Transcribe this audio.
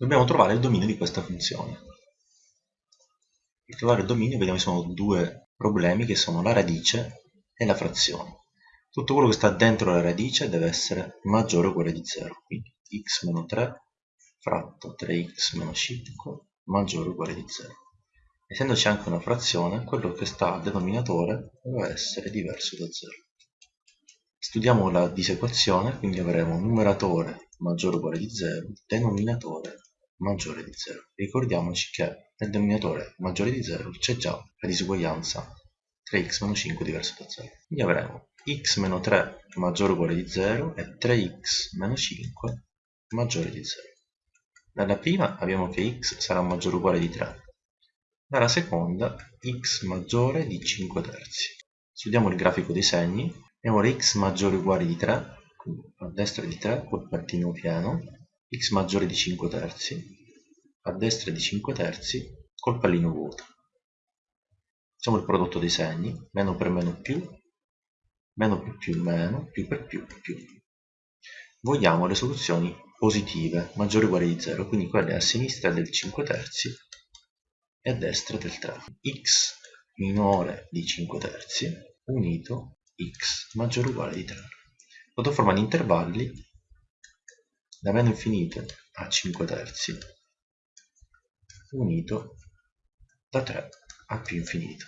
dobbiamo trovare il dominio di questa funzione. Per trovare il dominio vediamo che sono due problemi che sono la radice e la frazione. Tutto quello che sta dentro la radice deve essere maggiore o uguale di 0, quindi x meno 3 fratto 3x meno 5 maggiore o uguale di 0. Essendoci anche una frazione, quello che sta al denominatore deve essere diverso da 0. Studiamo la disequazione, quindi avremo numeratore maggiore o uguale di 0, denominatore maggiore di 0. Ricordiamoci che nel denominatore maggiore di 0 c'è già la disuguaglianza 3x meno 5 diverso da 0. Quindi avremo x meno 3 maggiore o uguale di 0 e 3x meno 5 maggiore di 0. Dalla prima abbiamo che x sarà maggiore o uguale di 3. Dalla seconda x maggiore di 5 terzi. Studiamo il grafico dei segni. Abbiamo x maggiore o uguale di 3, a destra di 3 col partino pieno, x maggiore di 5 terzi, a destra di 5 terzi col pallino vuoto. Facciamo il prodotto dei segni, meno per meno più, meno per più meno, più per più più. Vogliamo le soluzioni positive, maggiore o uguale di 0, quindi quelle a sinistra del 5 terzi e a destra del 3. x minore di 5 terzi unito x maggiore o uguale di 3. Sotto forma di intervalli da meno infinito a 5 terzi unito da 3 a più infinito.